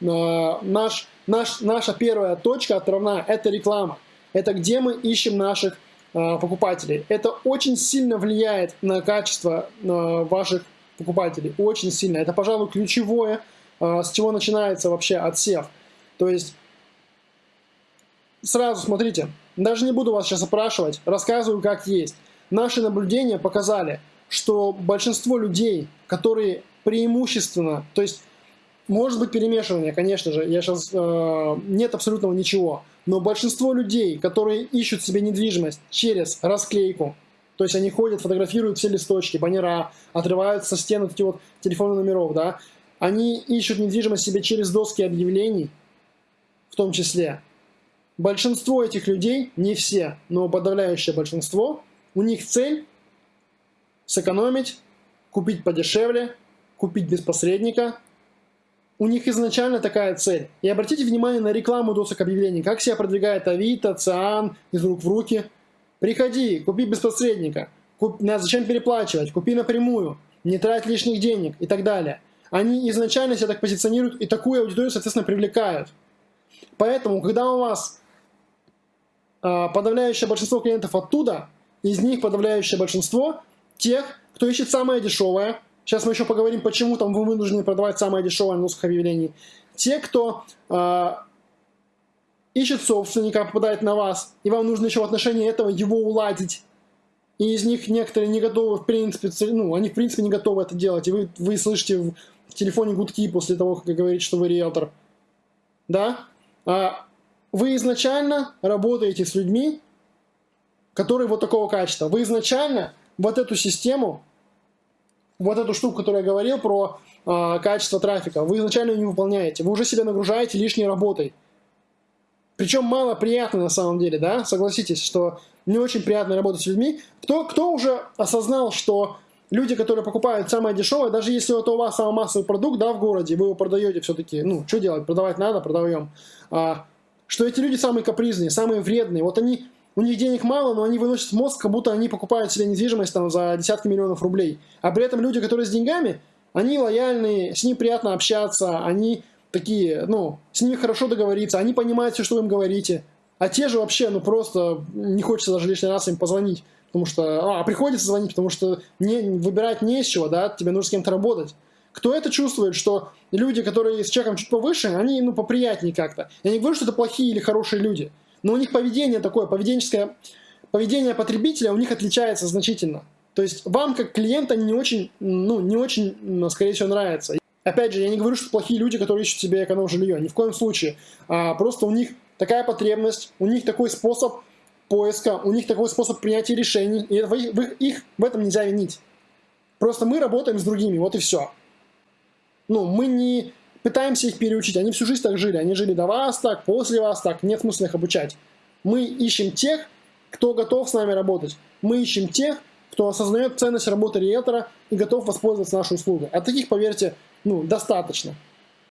наш, наш, наша первая точка отправная – это реклама. Это где мы ищем наших покупателей. Это очень сильно влияет на качество ваших покупателей. Очень сильно. Это, пожалуй, ключевое, с чего начинается вообще отсев. То есть, сразу смотрите, даже не буду вас сейчас опрашивать, рассказываю как есть. Наши наблюдения показали, что большинство людей, которые преимущественно, то есть может быть перемешивание, конечно же, я сейчас э, нет абсолютного ничего, но большинство людей, которые ищут себе недвижимость через расклейку, то есть они ходят, фотографируют все листочки, баннера, отрывают со стен эти вот телефоны номеров, да, они ищут недвижимость себе через доски объявлений, в том числе. Большинство этих людей, не все, но подавляющее большинство, у них цель сэкономить, купить подешевле, купить без посредника. У них изначально такая цель. И обратите внимание на рекламу досок объявлений. Как себя продвигает Авито, Циан, из рук в руки. Приходи, купи без посредника. Куп... Зачем переплачивать? Купи напрямую. Не трать лишних денег и так далее. Они изначально себя так позиционируют и такую аудиторию, соответственно, привлекают. Поэтому, когда у вас э, подавляющее большинство клиентов оттуда, из них подавляющее большинство тех, кто ищет самое дешевое. Сейчас мы еще поговорим, почему там вы вынуждены продавать самое дешевое на объявлений. Те, кто э, ищет собственника, попадает на вас, и вам нужно еще в отношении этого его уладить. И из них некоторые не готовы, в принципе, ну, они в принципе не готовы это делать. И вы, вы слышите в, в телефоне гудки после того, как говорите, что вы риэлтор. Да? А вы изначально работаете с людьми, которые вот такого качества. Вы изначально вот эту систему, вот эту штуку, которую я говорил про э, качество трафика, вы изначально не выполняете. Вы уже себя нагружаете лишней работой. Причем мало приятно на самом деле, да? Согласитесь, что не очень приятно работать с людьми. Кто, кто уже осознал, что люди, которые покупают самое дешевое, даже если это у вас самый массовый продукт, да, в городе, вы его продаете все-таки, ну, что делать, продавать надо, продаем. А, что эти люди самые капризные, самые вредные. Вот они у них денег мало, но они выносят мозг, как будто они покупают себе недвижимость там за десятки миллионов рублей. А при этом люди, которые с деньгами, они лояльные, с ними приятно общаться, они такие, ну, с ними хорошо договориться, они понимают все, что вы им говорите. А те же вообще, ну, просто не хочется даже лишний раз им позвонить, потому что, а, приходится звонить, потому что не, выбирать не из чего, да, тебе нужно с кем-то работать. Кто это чувствует, что люди, которые с чеком чуть повыше, они, ну, поприятнее как-то. Я не говорю, что это плохие или хорошие люди, но у них поведение такое, поведенческое, поведение потребителя у них отличается значительно. То есть вам как клиента не очень, ну, не очень, скорее всего, нравится. Опять же, я не говорю, что плохие люди, которые ищут себе эконом-жилье, ни в коем случае. А, просто у них такая потребность, у них такой способ поиска, у них такой способ принятия решений, и в, в, их в этом нельзя винить. Просто мы работаем с другими, вот и все. Ну, мы не пытаемся их переучить. Они всю жизнь так жили. Они жили до вас так, после вас так. Нет смысла их обучать. Мы ищем тех, кто готов с нами работать. Мы ищем тех, кто осознает ценность работы риэлтора и готов воспользоваться нашей услугой. А таких, поверьте, ну, достаточно.